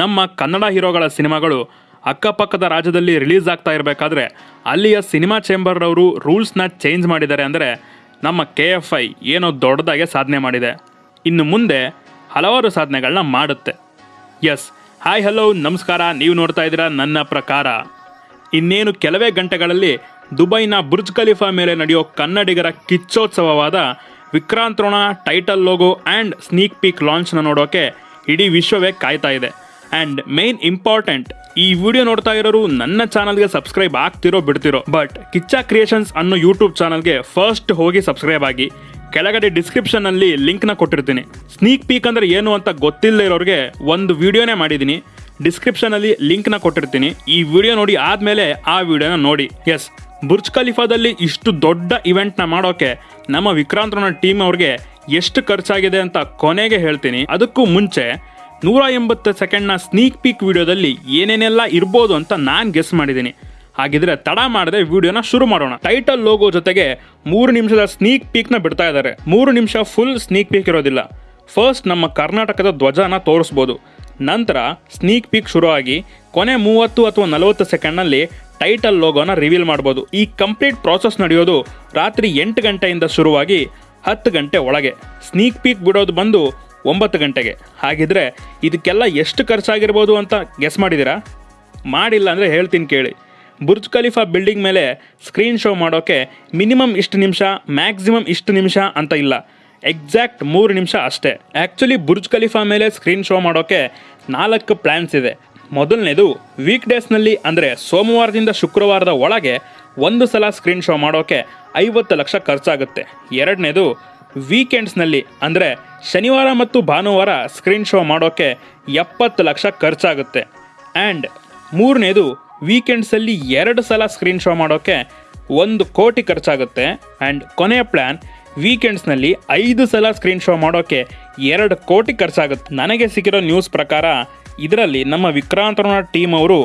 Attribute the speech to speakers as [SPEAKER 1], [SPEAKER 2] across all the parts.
[SPEAKER 1] ನಮ್ಮ ಕನ್ನಡ ಹೀರೋಗಳ ಸಿನಿಮಾಗಳು ಅಕ್ಕಪಕ್ಕದ ರಾಜ್ಯದಲ್ಲಿ ರಿಲೀಸ್ ಆಗ್ತಾ ಇರಬೇಕಾದ್ರೆ ಅಲ್ಲಿಯ ಸಿನಿಮಾ ಚೇಂಬರ್ರವರು ರೂಲ್ಸ್ನ ಚೇಂಜ್ ಮಾಡಿದ್ದಾರೆ ಅಂದರೆ ನಮ್ಮ ಕೆ ಎಫ್ ಐ ಏನೋ ದೊಡ್ಡದಾಗೆ ಸಾಧನೆ ಮಾಡಿದೆ. ಇನ್ನು ಮುಂದೆ ಹಲವಾರು ಸಾಧನೆಗಳನ್ನ ಮಾಡುತ್ತೆ. ಎಸ್, ಹಾಯ್ ಹಲೋ, ನಮಸ್ಕಾರ, ನೀವು ನೋಡ್ತಾ ಇದ್ದೀರಾ ನನ್ನ ಪ್ರಕಾರ. ಇನ್ನೇನು ಕೆಲವೇ ಗಂಟೆಗಳಲ್ಲಿ ದುಬೈನ ಬುರ್ಜ್ ಖಲೀಫಾ ಮೇಲೆ ನಡೆಯೋ ಕನ್ನಡಿಗರ ಕಿಚ್ಚೋತ್ಸವವಾದ ವಿಕ್ರಾಂತ್ರೋಣ title logo and sneak peek ಲಾಂಚ್ನ ನೋಡೋಕೆ ಇಡೀ ವಿಶ್ವವೇ ಕಾಯ್ತಾ ಇದೆ. ಆ್ಯಂಡ್ ಮೇನ್ ಇಂಪಾರ್ಟೆಂಟ್ ಈ ವಿಡಿಯೋ ನೋಡ್ತಾ ಇರೋರು ನನ್ನ ಚಾನಲ್ಗೆ ಸಬ್ಸ್ಕ್ರೈಬ್ ಆಗ್ತಿರೋ ಬಿಡ್ತಿರೋ. ಬಟ್ ಕಿಚ್ಚಾ ಕ್ರಿಯೇಷನ್ಸ್ ಅನ್ನೋ ಯೂಟ್ಯೂಬ್ ಚಾನಲ್ಗೆ ಫಸ್ಟ್ ಹೋಗಿ ಸಬ್ಸ್ಕ್ರೈಬ್ ಆಗಿ. ಕೆಳಗಡೆ ಡಿಸ್ಕ್ರಿಪ್ಷನಲ್ಲಿ ಲಿಂಕ್ನ ಕೊಟ್ಟಿರ್ತೀನಿ. ಸ್ನೀಕ್ ಪೀಕ್ ಅಂದ್ರೆ ಏನು ಅಂತ ಗೊತ್ತಿಲ್ಲದೆ ಇರೋರಿಗೆ ಒಂದು ವಿಡಿಯೋನೇ ಮಾಡಿದ್ದೀನಿ. ಡಿಸ್ಕ್ರಿಪ್ಷನಲ್ಲಿ ಲಿಂಕ್ನ ಕೊಟ್ಟಿರ್ತೀನಿ. ಈ ವಿಡಿಯೋ ನೋಡಿ ಆದಮೇಲೆ ಆ ವಿಡಿಯೋನ ನೋಡಿ. ಎಸ್ ಬುರ್ಜ್ ಖಲೀಫಾದಲ್ಲಿ ಇಷ್ಟು ದೊಡ್ಡ ಇವೆಂಟ್ನ ಮಾಡೋಕೆ ನಮ್ಮ ವಿಕ್ರಾಂತನ ಟೀಮ್ ಅವ್ರಿಗೆ ಎಷ್ಟು ಖರ್ಚಾಗಿದೆ ಅಂತ ಕೊನೆಗೆ ಹೇಳ್ತೀನಿ. ಅದಕ್ಕೂ ಮುಂಚೆ ನೂರ ಎಂಬತ್ತು ಸೆಕೆಂಡ್ನ ಸ್ನೀಕ್ ಪೀಕ್ ವಿಡಿಯೋದಲ್ಲಿ ಏನೇನೆಲ್ಲ ಇರ್ಬೋದು ಅಂತ ನಾನು ಗೆಸ್ ಮಾಡಿದ್ದೀನಿ. ಹಾಗಿದ್ರೆ ತಡ ಮಾಡದೆ ವಿಡಿಯೋನ ಶುರು ಮಾಡೋಣ. ಟೈಟಲ್ ಲೋಗೋ ಜೊತೆಗೆ ಮೂರು ನಿಮಿಷದ ಸ್ನೀಕ್ ಪೀಕ್ನ ಬಿಡ್ತಾ ಇದ್ದಾರೆ. ಮೂರು ನಿಮಿಷ ಫುಲ್ ಸ್ನೀಕ್ ಪೀಕ್ ಇರೋದಿಲ್ಲ. ಫಸ್ಟ್ ನಮ್ಮ ಕರ್ನಾಟಕದ ಧ್ವಜನ ತೋರಿಸ್ಬೋದು. ನಂತರ ಸ್ನೀಕ್ ಪೀಕ್ ಶುರುವಾಗಿ ಕೊನೆ ಮೂವತ್ತು ಅಥವಾ ನಲವತ್ತು ಸೆಕೆಂಡ್ನಲ್ಲಿ ಟೈಟಲ್ ಲೋಗೋನ ರಿವೀಲ್ ಮಾಡ್ಬೋದು. ಈ ಕಂಪ್ಲೀಟ್ ಪ್ರಾಸೆಸ್ ನಡೆಯೋದು ರಾತ್ರಿ ಎಂಟು ಗಂಟೆಯಿಂದ ಶುರುವಾಗಿ ಹತ್ತು ಗಂಟೆ ಒಳಗೆ. ಸ್ನೀಕ್ ಪೀಕ್ ಬಿಡೋದು ಬಂದು ಒಂಬತ್ತು ಗಂಟೆಗೆ. ಹಾಗಿದ್ರೆ ಇದಕ್ಕೆಲ್ಲ ಎಷ್ಟು ಖರ್ಚಾಗಿರ್ಬೋದು ಅಂತ ಗೆಸ್ ಮಾಡಿದ್ದೀರಾ? ಮಾಡಿಲ್ಲ ಅಂದರೆ ಹೇಳ್ತೀನಿ ಕೇಳಿ. ಬುರ್ಜ್ ಖಲೀಫಾ ಬಿಲ್ಡಿಂಗ್ ಮೇಲೆ ಸ್ಕ್ರೀನ್ ಶೋ ಮಾಡೋಕ್ಕೆ ಮಿನಿಮಮ್ ಇಷ್ಟು ನಿಮಿಷ ಮ್ಯಾಕ್ಸಿಮಮ್ ಇಷ್ಟು ನಿಮಿಷ ಅಂತ ಇಲ್ಲ. ಎಕ್ಸಾಕ್ಟ್ ಮೂರು ನಿಮಿಷ ಅಷ್ಟೇ. ಆ್ಯಕ್ಚುಲಿ ಬುರ್ಜ್ ಖಲೀಫಾ ಮೇಲೆ ಸ್ಕ್ರೀನ್ ಶೋ ಮಾಡೋಕ್ಕೆ ನಾಲ್ಕು ಪ್ಲ್ಯಾನ್ಸ್ ಇದೆ. ಮೊದಲನೇದು ವೀಕ್ ಡೇಸ್ನಲ್ಲಿ ಅಂದರೆ ಸೋಮವಾರದಿಂದ ಶುಕ್ರವಾರದ ಒಳಗೆ ಒಂದು ಸಲ ಸ್ಕ್ರೀನ್ ಶೋ ಮಾಡೋಕ್ಕೆ ಐವತ್ತು ಲಕ್ಷ ಖರ್ಚಾಗುತ್ತೆ. ಎರಡನೇದು ವೀಕೆಂಡ್ಸ್ನಲ್ಲಿ, ಅಂದರೆ ಶನಿವಾರ ಮತ್ತು ಭಾನುವಾರ ಸ್ಕ್ರೀನ್ ಶೋ ಮಾಡೋಕ್ಕೆ ಎಪ್ಪತ್ತು ಲಕ್ಷ ಖರ್ಚಾಗುತ್ತೆ. ಆ್ಯಂಡ್ ಮೂರನೇದು ವೀಕೆಂಡ್ಸಲ್ಲಿ ಎರಡು ಸಲ ಸ್ಕ್ರೀನ್ ಶೋ ಮಾಡೋಕ್ಕೆ ಒಂದು ಕೋಟಿ ಖರ್ಚಾಗುತ್ತೆ. ಆ್ಯಂಡ್ ಕೊನೆಯ ಪ್ಲ್ಯಾನ್ ವೀಕೆಂಡ್ಸ್ನಲ್ಲಿ ಐದು ಸಲ ಸ್ಕ್ರೀನ್ ಶೋ ಮಾಡೋಕ್ಕೆ ಎರಡು ಕೋಟಿ ಖರ್ಚಾಗುತ್ತೆ. ನನಗೆ ಸಿಕ್ಕಿರೋ ನ್ಯೂಸ್ ಪ್ರಕಾರ, ಇದರಲ್ಲಿ ನಮ್ಮ ವಿಕ್ರಾಂತನ ಟೀಮ್ ಅವರು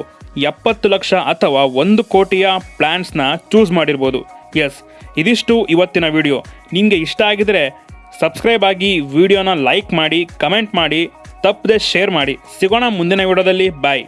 [SPEAKER 1] ಎಪ್ಪತ್ತು ಲಕ್ಷ ಅಥವಾ ಒಂದು ಕೋಟಿಯ ಪ್ಲ್ಯಾನ್ಸ್ನ ಚೂಸ್ ಮಾಡಿರ್ಬೋದು. ಎಸ್ ಇದಿಷ್ಟು ಇವತ್ತಿನ ವಿಡಿಯೋ ನಿಮಗೆ ಇಷ್ಟ ಆಗಿದರೆ ಸಬ್ಸ್ಕ್ರೈಬ್ ಆಗಿ ವಿಡಿಯೋನ ಲೈಕ್ ಮಾಡಿ ಕಮೆಂಟ್ ಮಾಡಿ, ತಪ್ಪದೆ ಶೇರ್ ಮಾಡಿ. ಸಿಗೋಣ ಮುಂದಿನ ವಿಡಿಯೋದಲ್ಲಿ. ಬಾಯ್